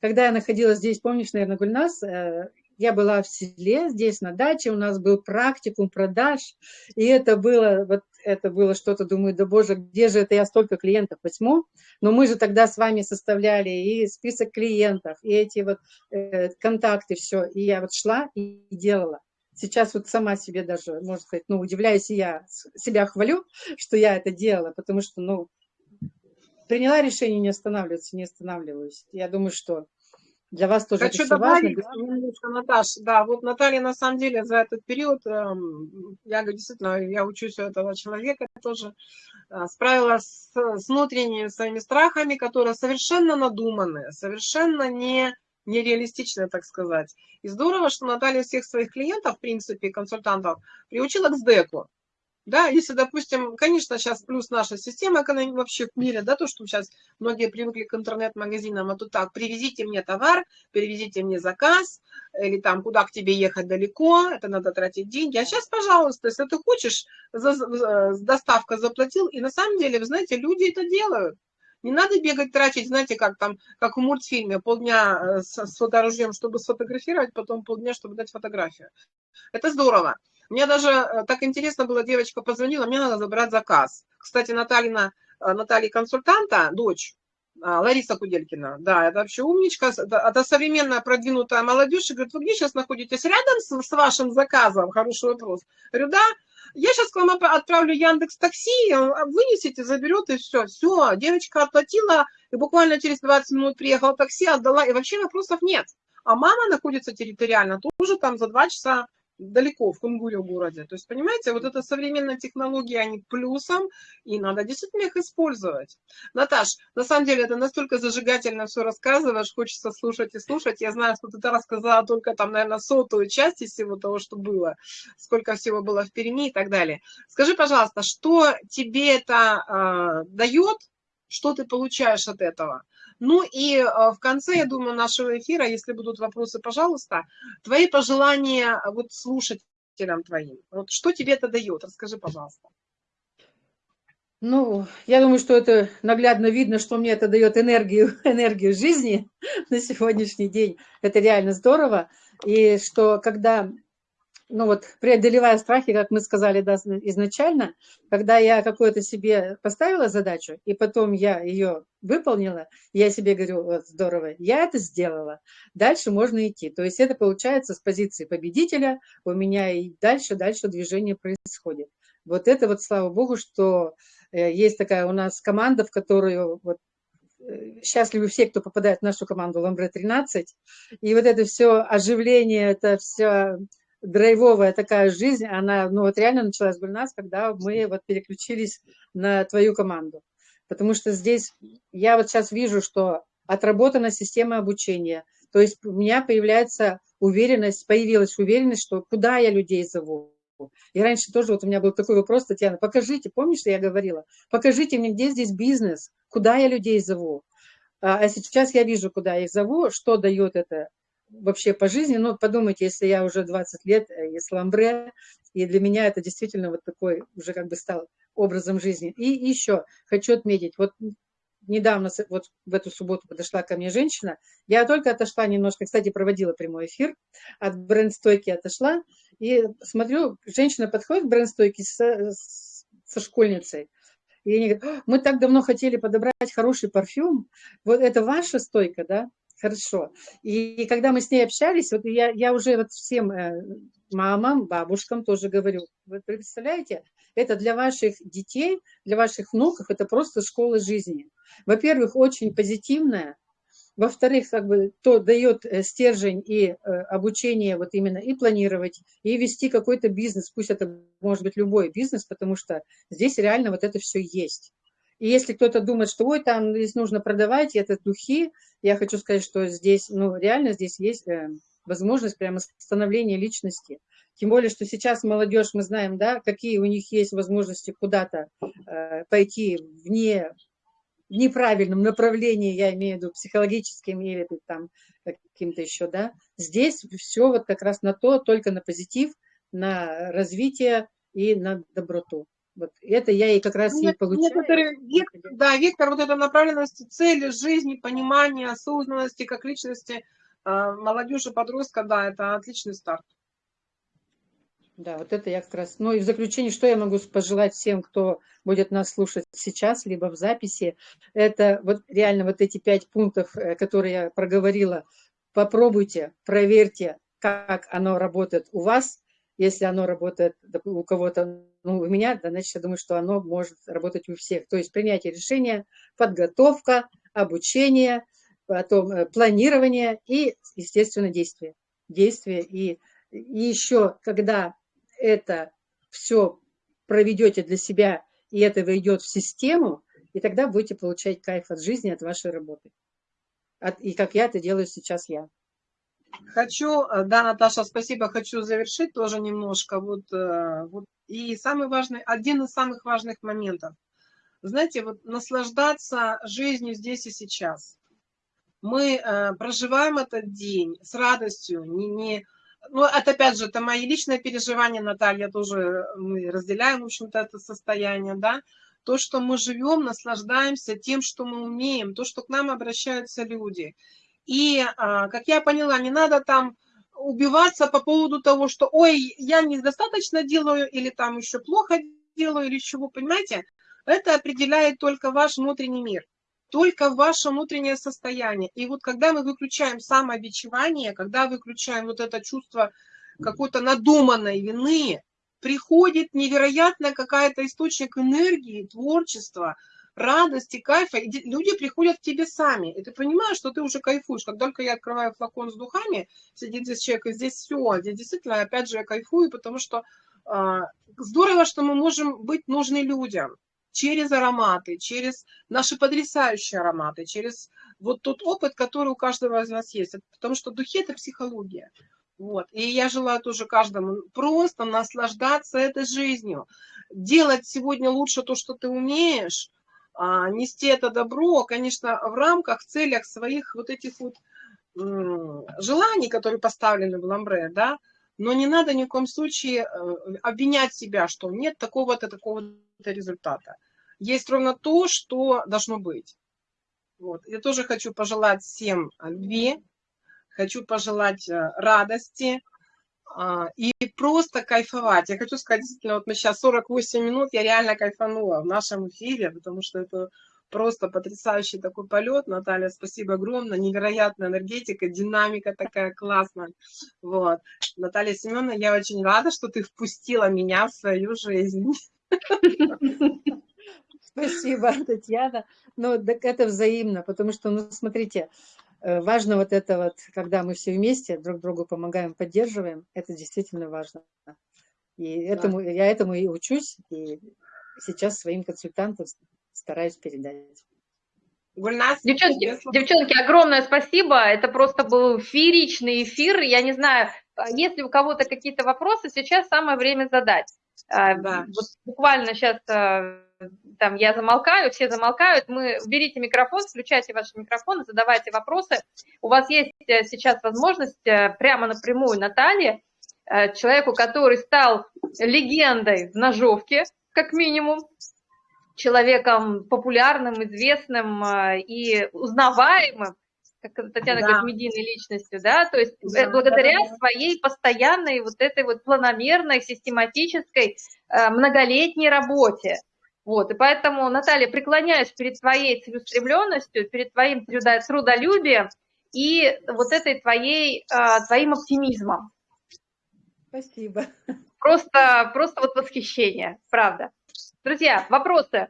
S3: Когда я находилась здесь, помнишь, наверное, Гульнас, э, я была в селе, здесь на даче, у нас был практикум продаж, и это было, вот это было что-то, думаю, да боже, где же это я столько клиентов возьму? Но мы же тогда с вами составляли и список клиентов, и эти вот э, контакты, все, и я вот шла и делала. Сейчас вот сама себе даже, можно сказать, ну, удивляюсь, и я себя хвалю, что я это делала, потому что, ну, приняла решение не останавливаться, не останавливаюсь. Я думаю, что для вас тоже
S1: Хочу
S3: это
S1: добавить
S3: важно.
S1: немножко, Наташ. Да, вот Наталья, на самом деле, за этот период, эм, я действительно, я учусь у этого человека тоже, э, справилась с, с внутренними своими страхами, которые совершенно надуманные, совершенно не нереалистичные, так сказать. И здорово, что Наталья всех своих клиентов, в принципе, консультантов, приучила к СДЭКу. Да, если, допустим, конечно, сейчас плюс наша система вообще в мире, да, то, что сейчас многие привыкли к интернет-магазинам, а тут так, привезите мне товар, перевезите мне заказ, или там, куда к тебе ехать далеко, это надо тратить деньги. А сейчас, пожалуйста, если ты хочешь, за, за, доставка заплатил, и на самом деле, вы знаете, люди это делают. Не надо бегать, тратить, знаете, как там, как в мультфильме, полдня э, с, с фоторужьем, чтобы сфотографировать, потом полдня, чтобы дать фотографию. Это здорово. Мне даже э, так интересно было, девочка позвонила, мне надо забрать заказ. Кстати, Натальина, э, Наталья консультанта, дочь, э, Лариса Куделькина, да, это вообще умничка, это современная продвинутая молодежь, и говорит, вы где сейчас находитесь? Рядом с, с вашим заказом? Хороший вопрос. Говорю, да, я сейчас к вам отправлю Яндекс Такси, вынесите, заберет, и все. Все, девочка оплатила, и буквально через 20 минут приехала такси, отдала, и вообще вопросов нет. А мама находится территориально тоже там за 2 часа далеко, в Кунгуре городе. То есть, понимаете, вот эта современная технология, они плюсом, и надо действительно их использовать. Наташ, на самом деле, это настолько зажигательно все рассказываешь, хочется слушать и слушать. Я знаю, что ты рассказала только там, наверное, сотую часть из всего того, что было, сколько всего было в Перми и так далее. Скажи, пожалуйста, что тебе это э, дает, что ты получаешь от этого? Ну и э, в конце, я думаю, нашего эфира, если будут вопросы, пожалуйста, твои пожелания э, вот слушателям твоим. Вот что тебе это дает? Расскажи, пожалуйста.
S3: Ну, я думаю, что это наглядно видно, что мне это дает энергию, энергию жизни на сегодняшний день. Это реально здорово. И что когда ну вот, преодолевая страхи, как мы сказали да, изначально, когда я какую-то себе поставила задачу, и потом я ее выполнила, я себе говорю, вот, здорово, я это сделала, дальше можно идти. То есть это получается с позиции победителя, у меня и дальше, дальше движение происходит. Вот это вот, слава богу, что э, есть такая у нас команда, в которую вот, э, счастливы все, кто попадает в нашу команду Ламбре 13. И вот это все оживление, это все драйвовая такая жизнь, она ну, вот реально началась у нас, когда мы вот переключились на твою команду. Потому что здесь я вот сейчас вижу, что отработана система обучения. То есть у меня появляется уверенность, появилась уверенность, что куда я людей зову. И раньше тоже вот у меня был такой вопрос, Татьяна, покажите, помнишь, я говорила, покажите мне, где здесь бизнес, куда я людей зову. А, а сейчас я вижу, куда я их зову, что дает это вообще по жизни, ну, подумайте, если я уже 20 лет э, из ламбре, и для меня это действительно вот такой уже как бы стал образом жизни. И еще хочу отметить, вот недавно, вот в эту субботу подошла ко мне женщина, я только отошла немножко, кстати, проводила прямой эфир, от бренд-стойки отошла, и смотрю, женщина подходит к бренд-стойке со, со школьницей, и они говорят, мы так давно хотели подобрать хороший парфюм, вот это ваша стойка, да? Хорошо. И, когда мы с ней общались, вот я, я уже вот всем э, мамам, бабушкам тоже говорю, вы представляете, это для ваших детей, для ваших внуков, это просто школа жизни. Во-первых, очень позитивная, во-вторых, как бы то дает э, стержень и э, обучение вот именно и планировать, и вести какой-то бизнес, пусть это может быть любой бизнес, потому что здесь реально вот это все есть. И если кто-то думает, что ой, там здесь нужно продавать, это духи, я хочу сказать, что здесь, ну, реально здесь есть э, возможность прямо становления личности. Тем более, что сейчас молодежь, мы знаем, да, какие у них есть возможности куда-то э, пойти вне, в неправильном направлении, я имею в виду психологическим или там каким-то еще, да. Здесь все вот как раз на то, только на позитив, на развитие и на доброту. Вот это я и как раз Нет, и получаю.
S1: Некоторые, вектор, да, вектор вот этой направленности, цели жизни, понимания, осознанности как личности, а, молодежи, подростка, да, это отличный старт.
S3: Да, вот это я как раз. Ну и в заключение, что я могу пожелать всем, кто будет нас слушать сейчас, либо в записи, это вот реально вот эти пять пунктов, э, которые я проговорила, попробуйте, проверьте, как оно работает у вас. Если оно работает у кого-то, ну, у меня, да, значит, я думаю, что оно может работать у всех. То есть принятие решения, подготовка, обучение, потом э, планирование и, естественно, действие. Действие и, и еще, когда это все проведете для себя, и это войдет в систему, и тогда будете получать кайф от жизни, от вашей работы. От, и как я это делаю сейчас я.
S1: Хочу, э, да, Наташа, спасибо, хочу завершить тоже немножко. Вот, э, вот, и самый важный, один из самых важных моментов. Знаете, вот наслаждаться жизнью здесь и сейчас. Мы э, проживаем этот день с радостью, не, не, ну, это опять же, это мои личные переживания, Наталья, тоже мы разделяем, в общем-то, это состояние, да, то, что мы живем, наслаждаемся тем, что мы умеем, то, что к нам обращаются люди. И, а, как я поняла, не надо там убиваться по поводу того, что, ой, я недостаточно делаю, или там еще плохо делаю, или чего, понимаете? Это определяет только ваш внутренний мир только ваше внутреннее состояние. И вот когда мы выключаем самообичевание, когда выключаем вот это чувство какой-то надуманной вины, приходит невероятная какая-то источник энергии, творчества, радости, кайфа, и люди приходят к тебе сами, и ты понимаешь, что ты уже кайфуешь. Как только я открываю флакон с духами, сидит здесь человек, и здесь все, здесь действительно, опять же, я кайфую, потому что э, здорово, что мы можем быть нужны людям через ароматы, через наши потрясающие ароматы, через вот тот опыт, который у каждого из нас есть. Потому что духи – это психология. Вот. И я желаю тоже каждому просто наслаждаться этой жизнью. Делать сегодня лучше то, что ты умеешь, а, нести это добро, конечно, в рамках, в целях своих вот этих вот желаний, которые поставлены в ламбре, да, но не надо ни в коем случае э, обвинять себя, что нет такого-то, такого-то результата. Есть ровно то, что должно быть. Вот. Я тоже хочу пожелать всем любви, хочу пожелать э, радости а, и просто кайфовать. Я хочу сказать, действительно, вот мы сейчас 48 минут, я реально кайфанула в нашем эфире, потому что это просто потрясающий такой полет. Наталья, спасибо огромное. Невероятная энергетика, динамика такая классная. Вот. Наталья Семеновна, я очень рада, что ты впустила меня в свою жизнь.
S3: Спасибо, Татьяна. Ну, так это взаимно, потому что, ну, смотрите, важно вот это вот, когда мы все вместе друг другу помогаем, поддерживаем, это действительно важно. И этому, да. я этому и учусь, и сейчас своим консультантам стараюсь передать.
S2: Девчонки, девчонки, огромное спасибо. Это просто был фееричный эфир. Я не знаю, а если у кого-то какие-то вопросы, сейчас самое время задать. А, да. Вот буквально сейчас а, там я замолкаю, все замолкают. Мы берите микрофон, включайте ваши микрофоны, задавайте вопросы. У вас есть э, сейчас возможность э, прямо напрямую Наталье, э, человеку, который стал легендой в ножовке, как минимум, человеком популярным, известным и узнаваемым, как Татьяна да. говорит, медийной личностью, да, то есть да, благодаря да, да. своей постоянной вот этой вот планомерной, систематической, многолетней работе. Вот, и поэтому, Наталья, преклоняюсь перед твоей целеустремленностью, перед твоим трудолюбием и вот этой твоей, твоим оптимизмом.
S3: Спасибо.
S2: Просто, просто вот восхищение, правда. Друзья, вопросы?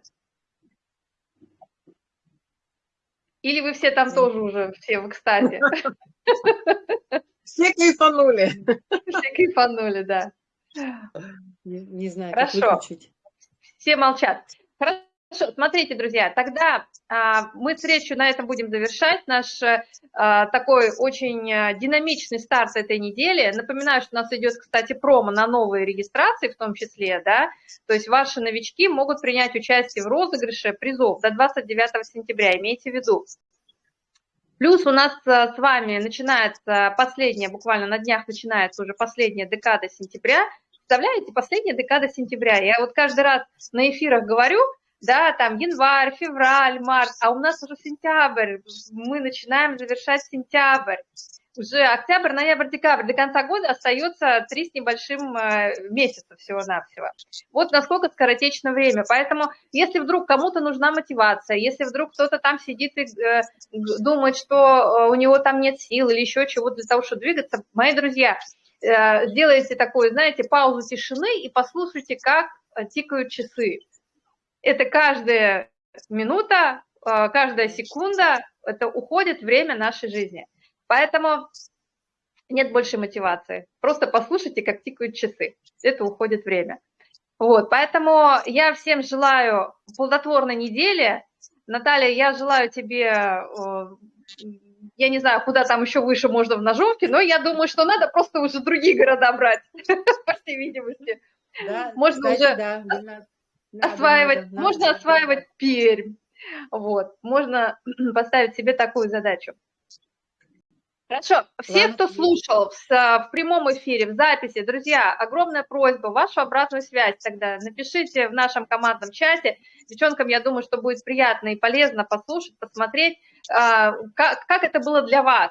S2: Или вы все там тоже уже, все в экстазе?
S1: Все кайфанули.
S2: Все кайфанули, да.
S3: Не, не знаю,
S2: Хорошо.
S3: как выключить.
S2: Все молчат. Хорошо. Смотрите, друзья, тогда а, мы встречу на этом будем завершать. Наш а, такой очень а, динамичный старт этой недели. Напоминаю, что у нас идет, кстати, промо на новые регистрации в том числе, да, то есть ваши новички могут принять участие в розыгрыше призов до 29 сентября, имейте в виду. Плюс у нас а, с вами начинается последняя, буквально на днях начинается уже последняя декада сентября. Представляете, последняя декада сентября. Я вот каждый раз на эфирах говорю, да, там январь, февраль, март, а у нас уже сентябрь, мы начинаем завершать сентябрь. уже октябрь, ноябрь, декабрь, до конца года остается три с небольшим э, месяца всего-навсего. Вот насколько скоротечно время. Поэтому, если вдруг кому-то нужна мотивация, если вдруг кто-то там сидит и э, думает, что э, у него там нет сил или еще чего-то для того, чтобы двигаться, мои друзья, сделайте такую, знаете, паузу тишины и послушайте, как тикают часы. Это каждая минута, каждая секунда, это уходит время нашей жизни. Поэтому нет больше мотивации. Просто послушайте, как тикают часы. Это уходит время. Вот, поэтому я всем желаю плодотворной недели. Наталья, я желаю тебе, я не знаю, куда там еще выше можно в ножовке, но я думаю, что надо просто уже другие города брать, по всей видимости. Да, можно кстати, уже да, надо, осваивать, надо, можно осваивать. Пермь. Вот, можно поставить себе такую задачу. Хорошо. Все, кто слушал в, в прямом эфире, в записи, друзья, огромная просьба, вашу обратную связь тогда напишите в нашем командном чате. Девчонкам, я думаю, что будет приятно и полезно послушать, посмотреть, а, как, как это было для вас.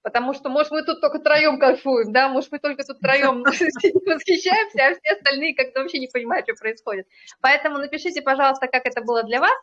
S2: Потому что, может, мы тут только троем кайфуем, да, может, мы только тут троем восхищаемся, а все остальные как-то вообще не понимают, что происходит. Поэтому напишите, пожалуйста, как это было для вас.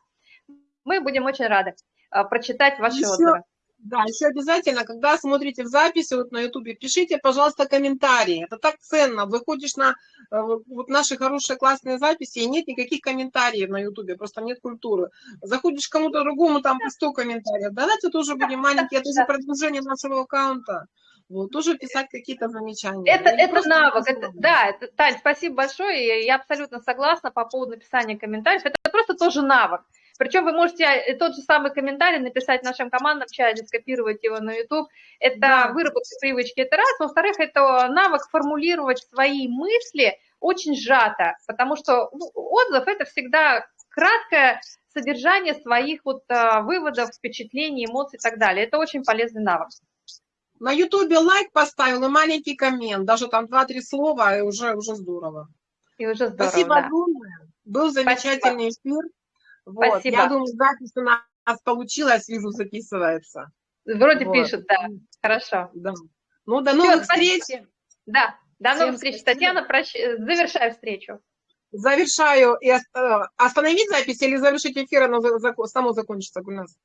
S2: Мы будем очень рады а, прочитать ваши отзывы.
S1: Да, еще обязательно, когда смотрите в записи вот на ютубе, пишите, пожалуйста, комментарии. Это так ценно. Выходишь на э, вот наши хорошие классные записи, и нет никаких комментариев на ютубе, просто нет культуры. Заходишь к кому-то другому, там 100 комментариев. Давайте тоже будем маленькие, это же продвижение нашего аккаунта. Вот, тоже писать какие-то замечания.
S2: Это, это навык, это, да, это, Тань, спасибо большое, я, я абсолютно согласна по поводу написания комментариев. Это просто тоже навык. Причем вы можете э, тот же самый комментарий написать в нашем командном чате, скопировать его на YouTube. Это да. выработка привычки, это раз. Во-вторых, это навык формулировать свои мысли очень сжато, потому что ну, отзыв – это всегда краткое содержание своих вот а, выводов, впечатлений, эмоций и так далее. Это очень полезный навык.
S1: На Ютубе лайк поставил и маленький коммент, даже там два-три слова, и уже, уже здорово.
S2: И уже здорово,
S1: Спасибо да. огромное. Был замечательный Спасибо. эфир. Вот. Спасибо. Я думаю, запись у нас получилась, вижу, записывается.
S2: Вроде вот. пишет, да. Хорошо.
S1: Да. Ну, до новых Все, встреч. Спасибо.
S2: Да, до Всем новых встреч. Спасибо. Татьяна, прощ... завершаю встречу.
S1: Завершаю. И э, остановить запись или завершить эфир, оно само закончится, у нас.